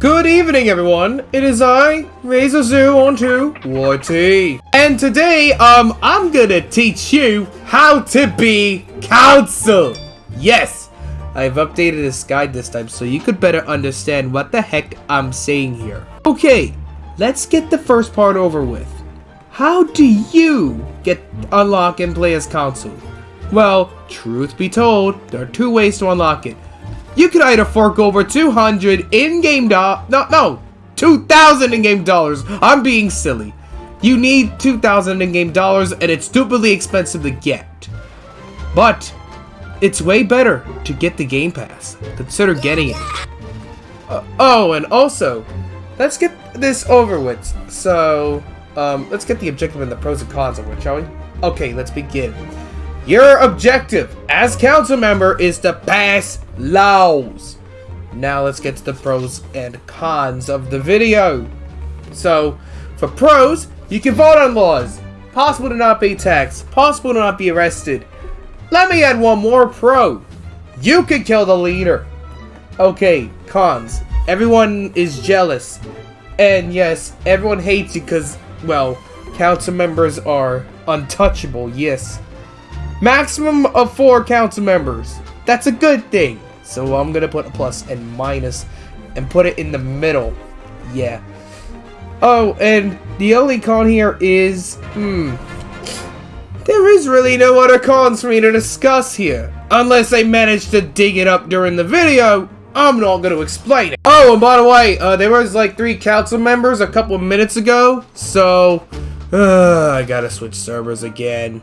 Good evening, everyone. It is I, Razor Zoo on to YT. And today, um, I'm gonna teach you how to be council. Yes, I've updated this guide this time so you could better understand what the heck I'm saying here. Okay, let's get the first part over with. How do you get unlock and play as council? Well, truth be told, there are two ways to unlock it. You could either fork over 200 in-game dollars. No, no, 2,000 in-game dollars. I'm being silly. You need 2,000 in-game dollars, and it's stupidly expensive to get. But it's way better to get the Game Pass. Consider getting it. Uh, oh, and also, let's get this over with. So, um, let's get the objective and the pros and cons it, shall we? Okay, let's begin. Your objective as council member is to pass laws. Now let's get to the pros and cons of the video. So, for pros, you can vote on laws. Possible to not be taxed. Possible to not be arrested. Let me add one more pro. You can kill the leader. Okay, cons. Everyone is jealous. And yes, everyone hates you because, well, council members are untouchable, yes. Maximum of four council members. That's a good thing. So I'm gonna put a plus and minus and put it in the middle. Yeah. Oh, and the only con here is, hmm, there is really no other cons for me to discuss here. Unless I manage to dig it up during the video, I'm not going to explain it. Oh, and by the way, uh, there was like three council members a couple minutes ago, so uh, I gotta switch servers again.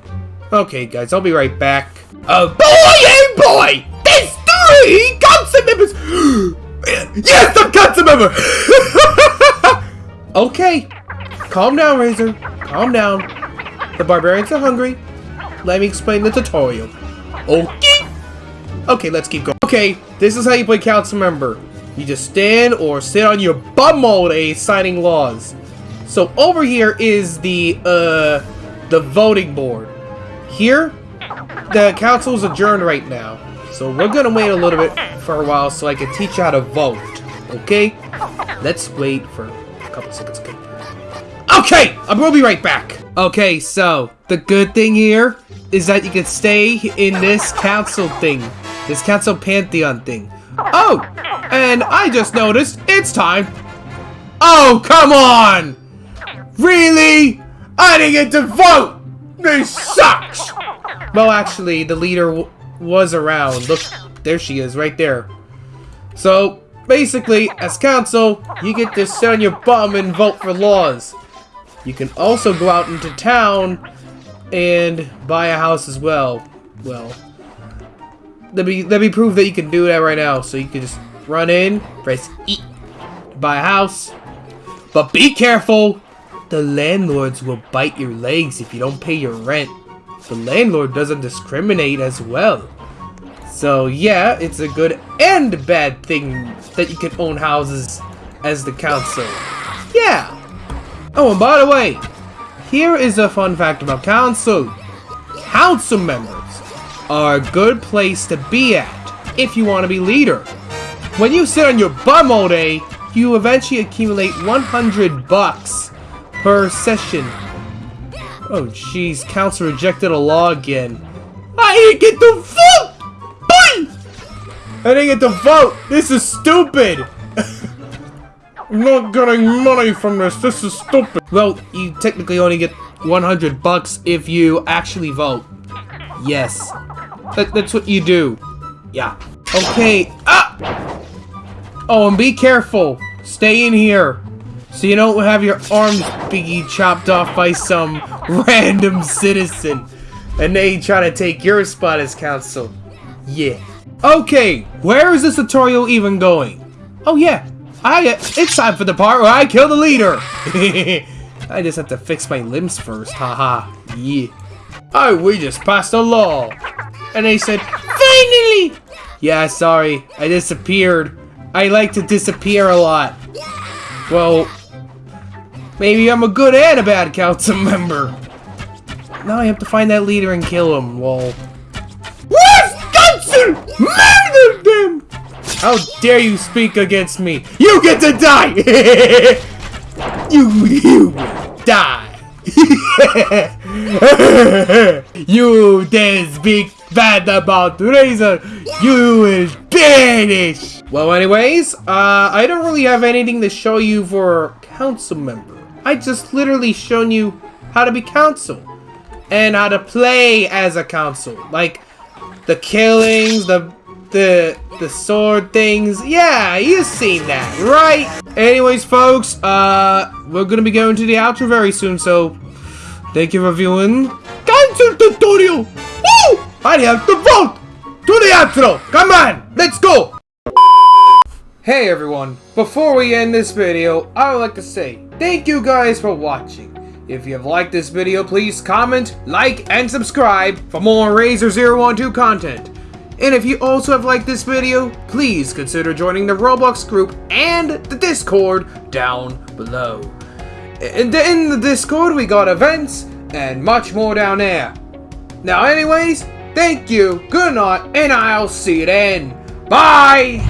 Okay, guys, I'll be right back. Oh, boy, oh boy! There's three council members! yes, I'm council member! okay, calm down, Razor. Calm down. The barbarians are hungry. Let me explain the tutorial. Okay. Okay, let's keep going. Okay, this is how you play council member. You just stand or sit on your bum all day signing laws. So over here is the, uh, the voting board. Here, the council is adjourned right now. So we're gonna wait a little bit for a while so I can teach you how to vote. Okay? Let's wait for a couple seconds, okay? Okay! I will be right back! Okay, so, the good thing here is that you can stay in this council thing. This council pantheon thing. Oh! And I just noticed it's time. Oh, come on! Really? I didn't get to vote! This sucks! Well, actually, the leader was around. Look, there she is, right there. So, basically, as council, you get to sit on your bum and vote for laws. You can also go out into town and buy a house as well. Well, let me let me prove that you can do that right now. So you can just run in, press E, buy a house. But be careful! The landlords will bite your legs if you don't pay your rent. The landlord doesn't discriminate as well. So yeah, it's a good and bad thing that you can own houses as the council. Yeah! Oh, and by the way, here is a fun fact about council. Council members are a good place to be at if you want to be leader. When you sit on your bum all day, you eventually accumulate 100 bucks per session. Oh jeez, council rejected a law again. I didn't get to vote! I didn't get to vote! This is stupid! I'm not getting money from this, this is stupid! Well, you technically only get 100 bucks if you actually vote. Yes. That, that's what you do. Yeah. Okay. Ah! Oh, and be careful. Stay in here. So you don't have your arms be chopped off by some random citizen. And they try to take your spot as council. Yeah. Okay, where is this tutorial even going? Oh yeah, I uh, it's time for the part where I kill the leader. I just have to fix my limbs first, haha. Yeah. Oh, we just passed a law. And they said, finally! Yeah, sorry, I disappeared. I like to disappear a lot. Well, Maybe I'm a good and a bad council member. Now I have to find that leader and kill him, lol. Wisconsin! Murdered them! How dare you speak against me? You get to die! you, you die! you dare speak bad about Razor, you will banish! Well, anyways, uh, I don't really have anything to show you for council member. I just literally shown you how to be council and how to play as a council. Like, the killings, the the the sword things. Yeah, you've seen that, right? Anyways, folks, uh, we're gonna be going to the outro very soon, so thank you for viewing. Cancel tutorial! Woo! I have to vote to the outro. Come on, let's go. Hey everyone, before we end this video, I would like to say thank you guys for watching. If you have liked this video, please comment, like, and subscribe for more Razor 012 content. And if you also have liked this video, please consider joining the Roblox group and the Discord down below. And in the Discord, we got events and much more down there. Now anyways, thank you, good night, and I'll see you then. Bye!